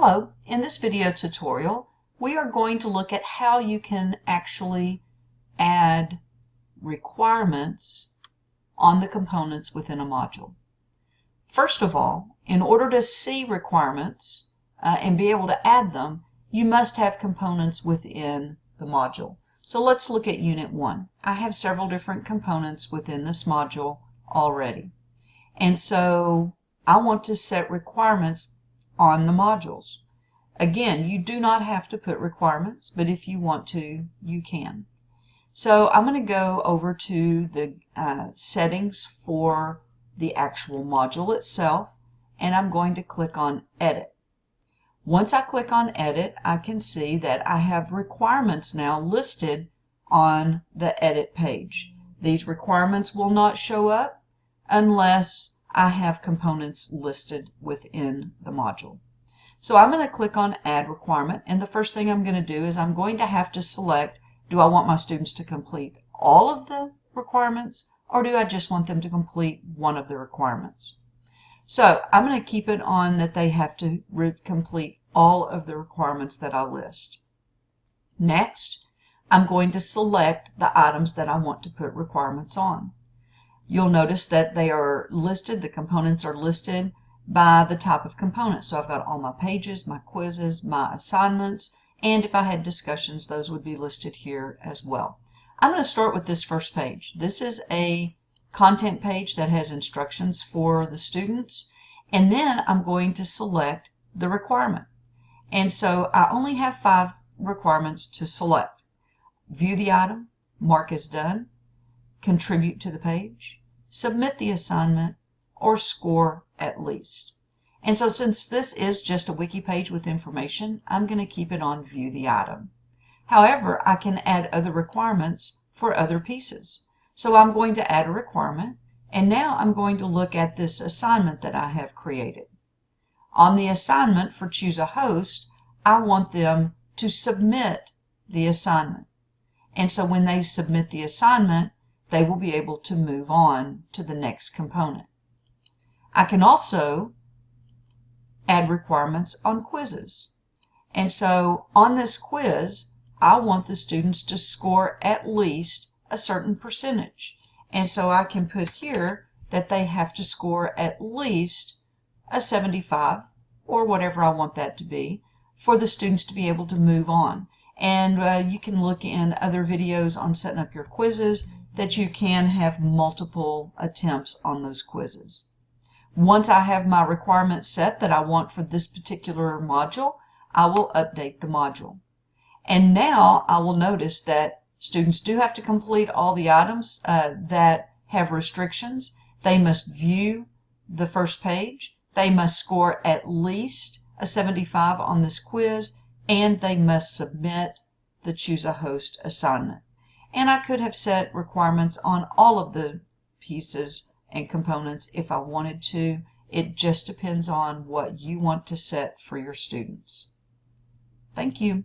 Hello, in this video tutorial we are going to look at how you can actually add requirements on the components within a module. First of all, in order to see requirements uh, and be able to add them, you must have components within the module. So let's look at Unit 1. I have several different components within this module already. And so I want to set requirements on the modules. Again, you do not have to put requirements, but if you want to, you can. So I'm going to go over to the uh, settings for the actual module itself, and I'm going to click on Edit. Once I click on Edit, I can see that I have requirements now listed on the Edit page. These requirements will not show up unless I have components listed within the module. So I'm going to click on Add Requirement, and the first thing I'm going to do is I'm going to have to select, do I want my students to complete all of the requirements, or do I just want them to complete one of the requirements? So I'm going to keep it on that they have to complete all of the requirements that I list. Next, I'm going to select the items that I want to put requirements on. You'll notice that they are listed, the components are listed by the type of component. So I've got all my pages, my quizzes, my assignments, and if I had discussions, those would be listed here as well. I'm going to start with this first page. This is a content page that has instructions for the students, and then I'm going to select the requirement. And so I only have five requirements to select. View the item, mark as done, contribute to the page, submit the assignment, or score at least. And so since this is just a wiki page with information, I'm going to keep it on view the item. However, I can add other requirements for other pieces. So I'm going to add a requirement, and now I'm going to look at this assignment that I have created. On the assignment for choose a host, I want them to submit the assignment. And so when they submit the assignment, they will be able to move on to the next component. I can also add requirements on quizzes. And so on this quiz, I want the students to score at least a certain percentage. And so I can put here that they have to score at least a 75 or whatever I want that to be for the students to be able to move on. And uh, you can look in other videos on setting up your quizzes that you can have multiple attempts on those quizzes. Once I have my requirements set that I want for this particular module, I will update the module. And now I will notice that students do have to complete all the items uh, that have restrictions. They must view the first page. They must score at least a 75 on this quiz, and they must submit the Choose a Host assignment. And I could have set requirements on all of the pieces and components if I wanted to. It just depends on what you want to set for your students. Thank you.